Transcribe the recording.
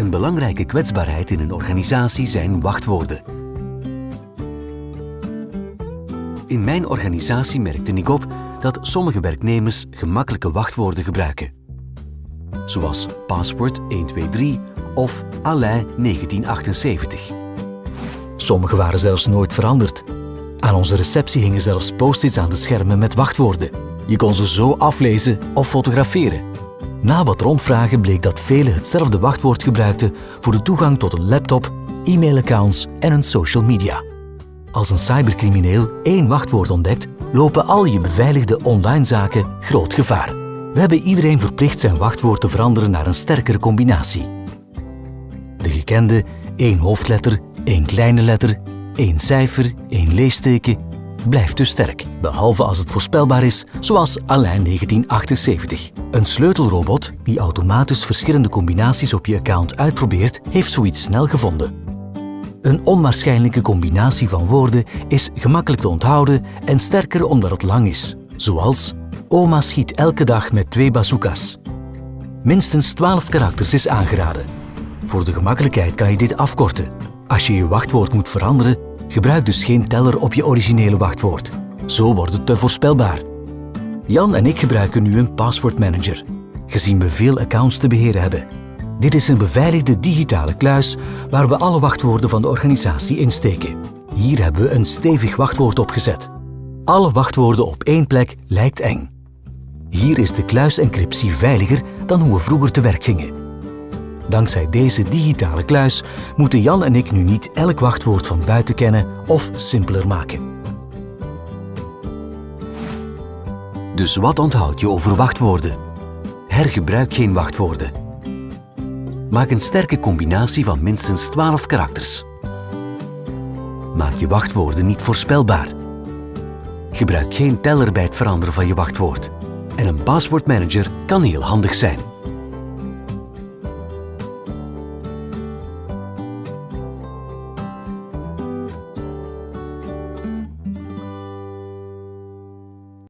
Een belangrijke kwetsbaarheid in een organisatie zijn wachtwoorden. In mijn organisatie merkte ik op dat sommige werknemers gemakkelijke wachtwoorden gebruiken. Zoals paswoord 123 of Alain 1978. Sommige waren zelfs nooit veranderd. Aan onze receptie hingen zelfs post-its aan de schermen met wachtwoorden. Je kon ze zo aflezen of fotograferen. Na wat rondvragen bleek dat velen hetzelfde wachtwoord gebruikten voor de toegang tot een laptop, e-mailaccounts en een social media. Als een cybercrimineel één wachtwoord ontdekt, lopen al je beveiligde online zaken groot gevaar. We hebben iedereen verplicht zijn wachtwoord te veranderen naar een sterkere combinatie. De gekende één hoofdletter, één kleine letter, één cijfer, één leesteken blijft dus sterk, behalve als het voorspelbaar is, zoals Alain 1978. Een sleutelrobot die automatisch verschillende combinaties op je account uitprobeert, heeft zoiets snel gevonden. Een onwaarschijnlijke combinatie van woorden is gemakkelijk te onthouden en sterker omdat het lang is, zoals Oma schiet elke dag met twee bazookas. Minstens 12 karakters is aangeraden. Voor de gemakkelijkheid kan je dit afkorten. Als je je wachtwoord moet veranderen, gebruik dus geen teller op je originele wachtwoord. Zo wordt het te voorspelbaar. Jan en ik gebruiken nu een passwordmanager, gezien we veel accounts te beheren hebben. Dit is een beveiligde digitale kluis waar we alle wachtwoorden van de organisatie insteken. Hier hebben we een stevig wachtwoord opgezet. Alle wachtwoorden op één plek lijkt eng. Hier is de kluisencryptie veiliger dan hoe we vroeger te werk gingen. Dankzij deze digitale kluis moeten Jan en ik nu niet elk wachtwoord van buiten kennen of simpeler maken. Dus wat onthoud je over wachtwoorden? Hergebruik geen wachtwoorden. Maak een sterke combinatie van minstens 12 karakters. Maak je wachtwoorden niet voorspelbaar. Gebruik geen teller bij het veranderen van je wachtwoord. En een passwordmanager kan heel handig zijn.